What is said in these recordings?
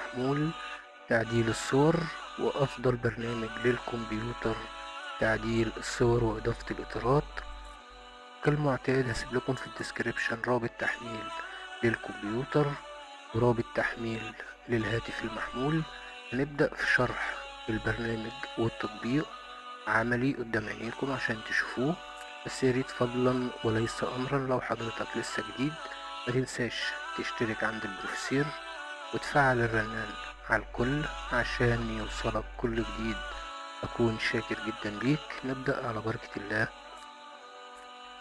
المحمول تعديل الصور وأفضل برنامج للكمبيوتر تعديل الصور وإضافة الإطارات. كالمعتاد هسيب لكم في الديسكريبشن رابط تحميل للكمبيوتر ورابط تحميل للهاتف المحمول. هنبدأ في شرح البرنامج والتطبيق. عملي قدام عينيكم عشان تشوفوه. بس ياريت فضلا وليس أمرا لو حضرتك لسه جديد. متنساش تشترك عند البروفيسير. وتفعل الرنان على الكل عشان يوصلك كل جديد. أكون شاكر جدا ليك. نبدأ على بركة الله.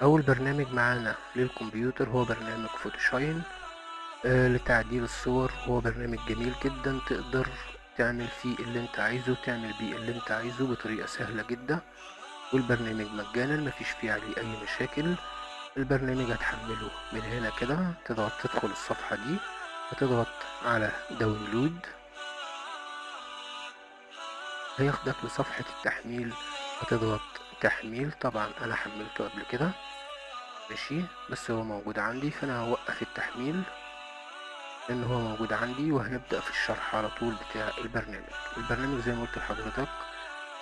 أول برنامج معانا للكمبيوتر هو برنامج PhotoShine. آه لتعديل الصور هو برنامج جميل جدا. تقدر تعمل فيه اللي أنت عايزه تعمل بيه اللي أنت عايزه بطريقة سهلة جدا. والبرنامج مجانا مفيش فيه عليه أي مشاكل. البرنامج هتحمله من هنا كده. تضغط تدخل الصفحة دي. وتضغط على داونلود. هياخدك لصفحة التحميل. هتضغط تحميل. طبعا أنا حملته قبل كده. ماشي. بس هو موجود عندي فأنا هوقف التحميل. لأن هو موجود عندي وهنبدأ في الشرح على طول بتاع البرنامج. البرنامج زي ما قلت لحضرتك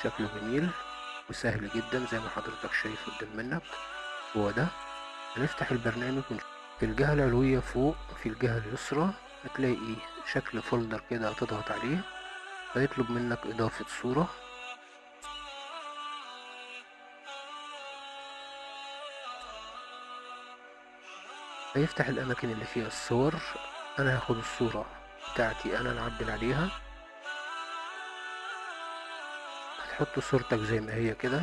شكله جميل وسهل جدا زي ما حضرتك شايف قدام منك. هو ده. هنفتح البرنامج من في الجهة العلوية فوق في الجهة اليسرى هتلاقي شكل فولدر كده هتضغط عليه هيطلب منك إضافة صورة. هيفتح الأماكن اللي فيها الصور أنا هاخد الصورة بتاعتي أنا نعدل عليها. هتحط صورتك زي ما هي كده.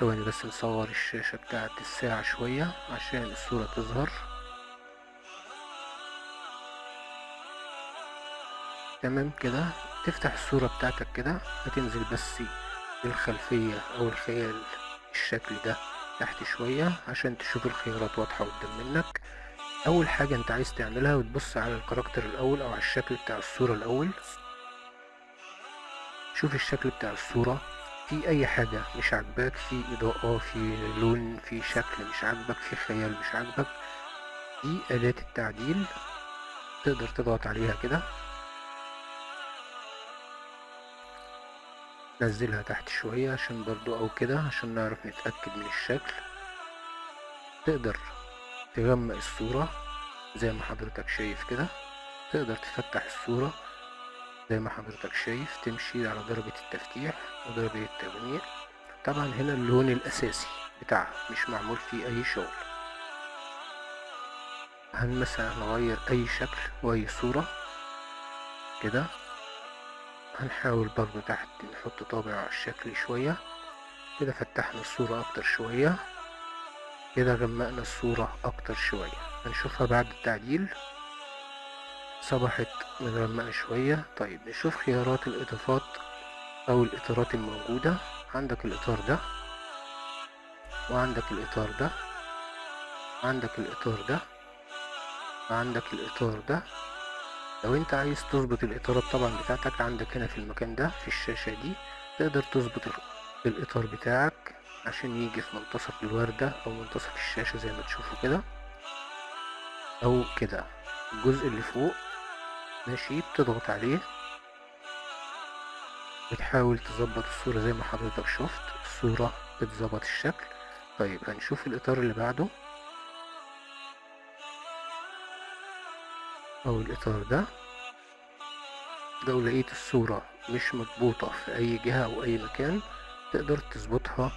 ثواني بس نصور الشاشة بتاعت الساعة شوية عشان الصورة تظهر. تمام كده؟ تفتح الصورة بتاعتك كده هتنزل بس الخلفية أو الخيال الشكل ده تحت شوية عشان تشوف الخيارات واضحة قدام منك. أول حاجة أنت عايز تعملها وتبص على الكاركتر الأول أو على الشكل بتاع الصورة الأول. شوف الشكل بتاع الصورة. في أي حاجة مش عاجباك في إضاءة في لون في شكل مش عاجبك في خيال مش عاجبك دي أداة التعديل تقدر تضغط عليها كده. نزلها تحت شوية عشان برضو أو كده عشان نعرف نتأكد من الشكل. تقدر تغمق الصورة زي ما حضرتك شايف كده. تقدر تفتح الصورة زي ما حضرتك شايف تمشي على درجة التفتيح ودرجة التغميق طبعا هنا اللون الأساسي بتاعها مش معمول فيه أي شغل. هنمسح نغير أي شكل وأي صورة؟ كده. هنحاول برضو تحت نحط طابع على الشكل شوية. كده فتحنا الصورة أكتر شوية. كده غمقنا الصورة أكتر شوية. هنشوفها بعد التعديل. صبحت مغمقة شوية. طيب نشوف خيارات الإضافات أو الإطارات الموجودة. عندك الإطار ده وعندك الإطار ده عندك الإطار ده وعندك الإطار ده. لو أنت عايز تظبط الإطارات طبعا بتاعتك عندك هنا في المكان ده في الشاشة دي تقدر تظبط الإطار بتاعك عشان يجي في منتصف الوردة أو منتصف الشاشة زي ما تشوفوا كده. أو كده. الجزء اللي فوق ماشي بتضغط عليه. بتحاول تظبط الصورة زي ما حضرتك شفت الصورة بتظبط الشكل. طيب هنشوف الإطار اللي بعده. أو الإطار ده. لو لقيت الصورة مش مضبوطة في أي جهة أو أي مكان تقدر تظبطها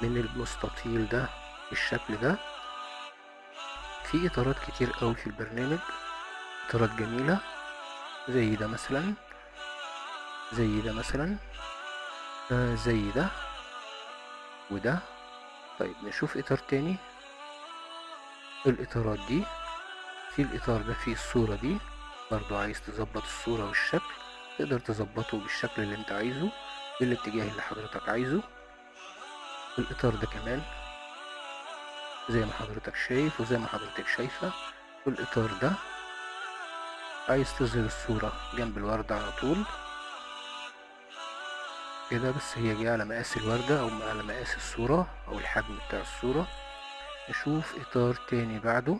من المستطيل ده بالشكل ده. في إطارات كتير قوي في البرنامج. إطارات جميلة. زي ده مثلا. زي ده مثلا. آه زي ده وده. طيب نشوف إطار تاني. الإطارات دي. في الإطار ده فيه الصورة دي. برضو عايز تظبط الصورة والشكل. تقدر تظبطه بالشكل اللي أنت عايزه بالاتجاه اللي حضرتك عايزه. الإطار ده كمان زي ما حضرتك شايف وزي ما حضرتك شايفة. والإطار ده عايز تظهر الصورة جنب الوردة على طول. كده بس هي جاية على مقاس الوردة أو على مقاس الصورة أو الحجم بتاع الصورة. نشوف إطار تاني بعده.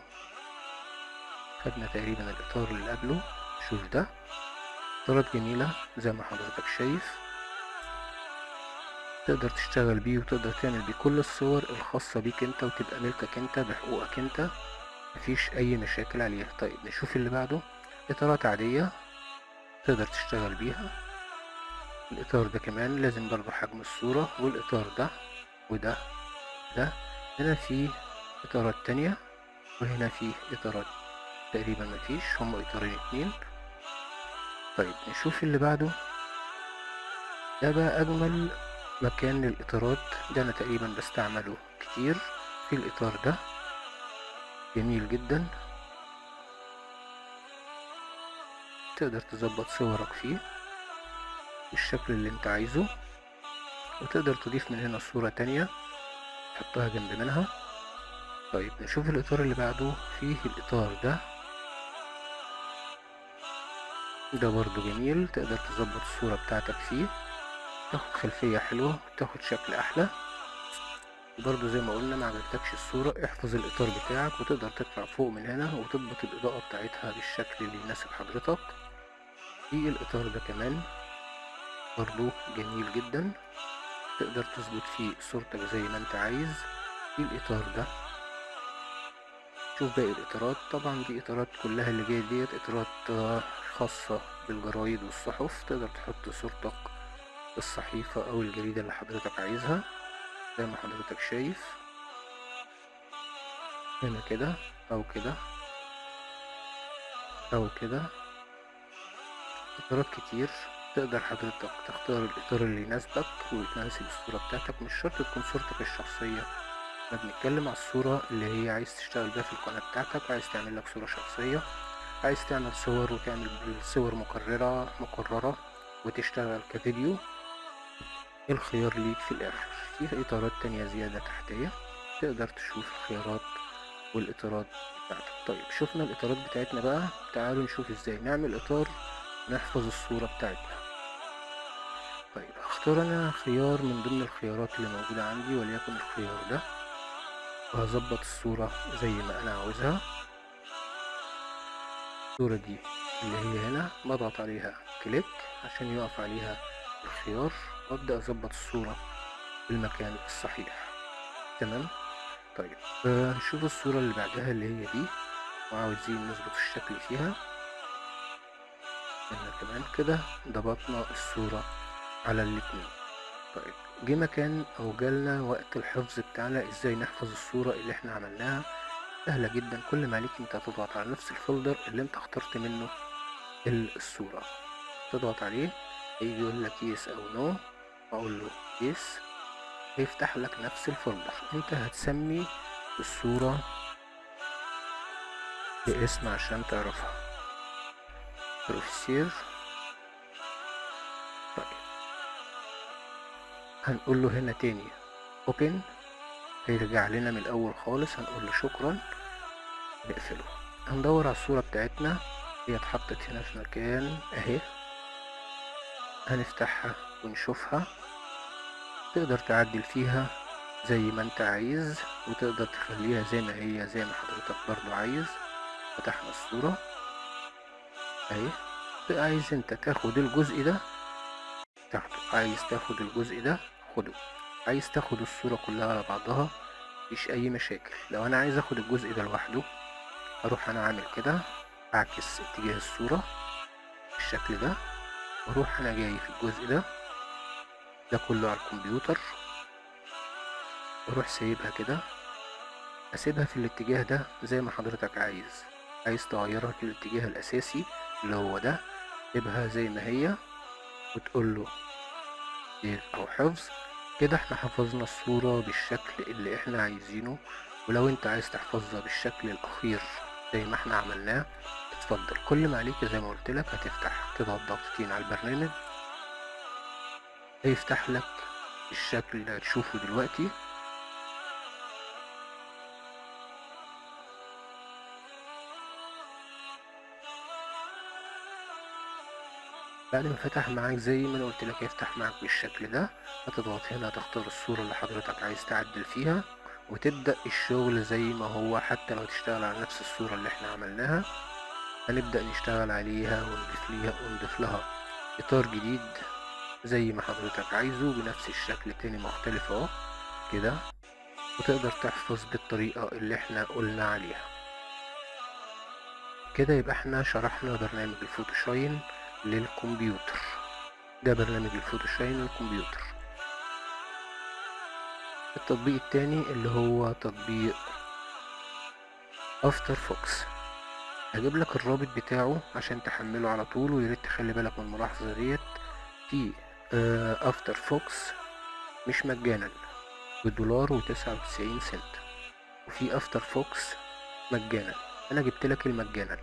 خدنا تقريبا الإطار اللي قبله. شوف ده. إطارات جميلة زي ما حضرتك شايف. تقدر تشتغل بيه وتقدر تعمل بيه كل الصور الخاصة بيك أنت وتبقى ملكك أنت بحقوقك أنت. مفيش أي مشاكل عليها. طيب نشوف اللي بعده. إطارات عادية تقدر تشتغل بيها. الإطار ده كمان لازم برضو حجم الصورة والإطار ده وده ده. هنا في إطارات تانية وهنا في إطارات تقريبا مفيش هما إطارين اتنين. طيب نشوف اللي بعده. ده بقى أجمل مكان للإطارات ده أنا تقريبا بستعمله كتير في الإطار ده. جميل جدا. تقدر تظبط صورك فيه بالشكل اللي انت عايزه وتقدر تضيف من هنا صورة تانية تحطها جنب منها. طيب نشوف الإطار اللي بعده. فيه الإطار ده. ده برضو جميل. تقدر تظبط الصورة بتاعتك فيه. تاخد خلفية حلوة وتاخد شكل أحلى. وبرضو زي ما قلنا ما عجبتكش الصورة احفظ الإطار بتاعك وتقدر تطلع فوق من هنا وتضبط الإضاءة بتاعتها بالشكل اللي يناسب حضرتك. في الإطار ده كمان برضو جميل جدا. تقدر تظبط فيه صورتك زي ما أنت عايز. في الإطار ده؟ شوف باقي الإطارات. طبعا دي إطارات كلها اللي جاية ديت إطارات خاصة بالجرايد والصحف. تقدر تحط صورتك الصحيفة أو الجريدة اللي حضرتك عايزها. زي ما حضرتك شايف. هنا كده أو كده أو كده. اطارات كتير. تقدر حضرتك تختار الإطار اللي يناسبك ويناسب الصورة بتاعتك مش شرط تكون صورتك الشخصية. إحنا بنتكلم على الصورة اللي هي عايز تشتغل بيها في القناة بتاعتك عايز تعمل لك صورة شخصية عايز تعمل صور وتعمل صور مكررة مكررة وتشتغل كفيديو. الخيار ليك في الآخر؟ في إطارات تانية زيادة تحتية. تقدر تشوف الخيارات والإطارات بتاعتك. طيب شفنا الإطارات بتاعتنا بقى. تعالوا نشوف إزاي نعمل إطار نحفظ الصورة بتاعتنا. طيب هختار أنا خيار من ضمن الخيارات اللي موجودة عندي وليكن الخيار ده وهظبط الصورة زي ما أنا عاوزها. الصورة دي اللي هي هنا بضغط عليها كليك عشان يقف عليها الخيار وأبدأ أظبط الصورة في المكان الصحيح. تمام؟ طيب آه نشوف الصورة اللي بعدها اللي هي دي وعاوزين نظبط الشكل فيها. إحنا كمان كده ضبطنا الصورة على الاتنين. طيب جه مكان أو جالنا وقت الحفظ بتاعنا إزاي نحفظ الصورة اللي إحنا عملناها. سهلة جدا كل ما عليك أنت هتضغط على نفس ال folder اللي أنت اخترت منه الصورة. تضغط عليه يقول لك yes أو no أقول له yes هيفتح لك نفس ال folder. أنت هتسمي الصورة باسم عشان تعرفها. بروفيسير طيب. هنقول له هنا تاني. open هيرجع لنا من الأول خالص. هنقول له شكرا. نقفله. هندور على الصورة بتاعتنا. هي اتحطت هنا في مكان أهي. هنفتحها ونشوفها. تقدر تعدل فيها زي ما أنت عايز وتقدر تخليها زي ما هي زي ما حضرتك برضو عايز. فتحنا الصورة. اهي عايز أنت تاخد الجزء ده؟ تاخده. عايز تاخد الجزء ده؟ خده. عايز تاخد الصورة كلها على بعضها؟ مفيش أي مشاكل. لو أنا عايز آخد الجزء ده لوحده أروح أنا عامل كده أعكس اتجاه الصورة بالشكل ده وأروح أنا جاي في الجزء ده. ده كله على الكمبيوتر. وأروح سايبها كده. أسيبها في الاتجاه ده زي ما حضرتك عايز. عايز تغيرها في الاتجاه الأساسي اللي هو ده سيبها زي ما هي وتقول له سيف أو حفظ. كده إحنا حفظنا الصورة بالشكل اللي إحنا عايزينه ولو أنت عايز تحفظها بالشكل الأخير زي ما إحنا عملناه اتفضل. كل ما عليك زي ما قلت لك هتفتح تضغط ضغطتين على البرنامج هيفتح لك الشكل اللي هتشوفه دلوقتي. بعد ما فتح معاك زي ما أنا قلت لك يفتح معاك بالشكل ده هتضغط هنا تختار الصورة اللي حضرتك عايز تعدل فيها وتبدأ الشغل زي ما هو حتى لو تشتغل على نفس الصورة اللي إحنا عملناها. هنبدأ نشتغل عليها ونضيف ليها ونضيف لها إطار جديد زي ما حضرتك عايزه بنفس الشكل تاني مختلف أهو كده وتقدر تحفظ بالطريقة اللي إحنا قلنا عليها. كده يبقى إحنا شرحنا برنامج ال PhotoShine. للكمبيوتر. ده برنامج ال PhotoShine للكمبيوتر التطبيق التاني اللي هو تطبيق AfterFocus. هجيب لك الرابط بتاعه عشان تحمله على طول وياريت تخلي بالك من الملاحظة ديت. في AfterFocus مش مجانا بدولار وتسعة وتسعين سنت. وفي AfterFocus مجانا. أنا جبت لك المجانا.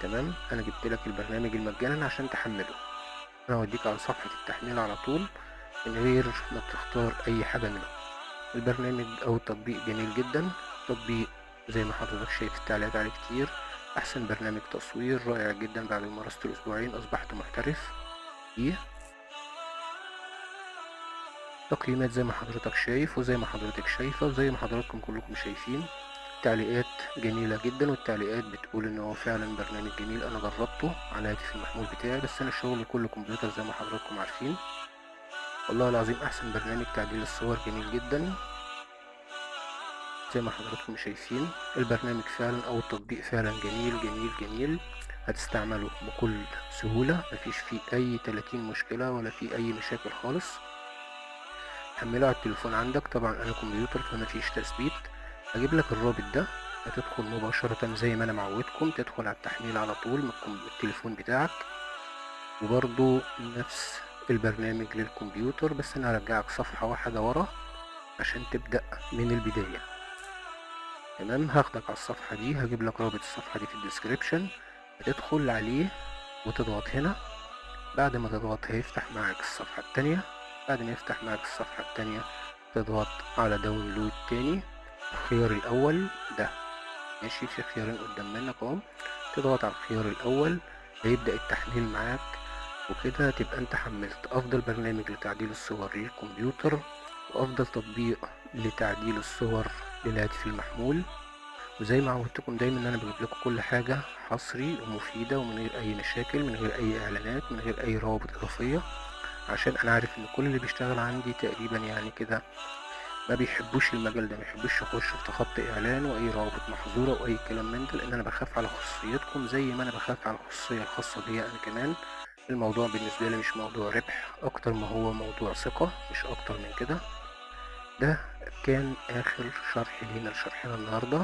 تمام؟ أنا جبت لك البرنامج المجانا عشان تحمله. أنا هوديك على صفحة التحميل على طول من غير ما تختار أي حاجة منهم. البرنامج أو التطبيق جميل جدا. تطبيق زي ما حضرتك شايف التعليقات عليه كتير. أحسن برنامج تصوير رائع جدا بعد ممارسة الأسبوعين. أصبحت محترف. فيه تقييمات زي ما حضرتك شايف وزي ما حضرتك شايفة وزي ما حضراتكم كلكم شايفين. تعليقات جميلة جدا والتعليقات بتقول إن هو فعلا برنامج جميل أنا جربته على هاتف المحمول بتاعي بس أنا شغلي كله كمبيوتر زي ما حضراتكم عارفين. والله العظيم أحسن برنامج تعديل الصور جميل جدا. زي ما حضراتكم شايفين البرنامج فعلا أو التطبيق فعلا جميل جميل جميل. هتستعمله بكل سهولة مفيش فيه أي 30 مشكلة ولا فيه أي مشاكل خالص. حمله على التليفون عندك طبعا أنا كمبيوتر فمفيش تثبيت. هجيب لك الرابط ده هتدخل مباشرة زي ما أنا معودكم تدخل على التحميل على طول من التليفون بتاعك. وبرضو نفس البرنامج للكمبيوتر بس أنا هرجعك صفحة واحدة ورا عشان تبدأ من البداية. تمام؟ هاخدك على الصفحة دي هجيب لك رابط الصفحة دي في ال description. هتدخل عليه وتضغط هنا. بعد ما تضغط هيفتح معاك الصفحة التانية. بعد ما يفتح معاك الصفحة التانية تضغط على download تاني. الخيار الأول ده. ماشي في خيارين قدام منك أهو. تضغط على الخيار الأول هيبدأ التحميل معاك. وكده تبقى أنت حملت أفضل برنامج لتعديل الصور للكمبيوتر وأفضل تطبيق لتعديل الصور للهاتف المحمول. وزي ما عودتكم دايما إن أنا بجيب لكم كل حاجة حصري ومفيدة ومن غير أي مشاكل من غير أي إعلانات من غير أي روابط إضافية. عشان أنا عارف إن كل اللي بيشتغل عندي تقريبا يعني كده ما بيحبوش المجال ده ما بيحبوش يخشوا في خط إعلان وأي روابط محظورة وأي كلام من ده لأن أنا بخاف على خصوصيتكم زي ما أنا بخاف على الخصوصية الخاصة بيا أنا كمان. الموضوع بالنسبة لي مش موضوع ربح أكتر ما هو موضوع ثقة مش أكتر من كده. ده كان آخر شرح لينا لشرحنا النهارده.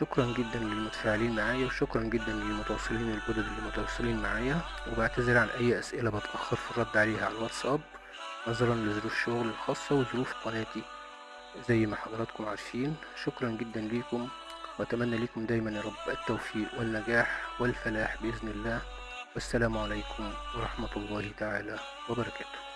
شكرا جدا للمتفاعلين معايا وشكرا جدا للمتواصلين الجدد اللي متواصلين معايا. وبعتذر عن أي أسئلة بتأخر في الرد عليها على الواتساب. نظرا لظروف الشغل الخاصة وظروف قناتي. زي ما حضراتكم عارفين شكرا جدا ليكم. وأتمنى لكم دايما يا رب التوفيق والنجاح والفلاح بإذن الله. والسلام عليكم ورحمة الله تعالى وبركاته.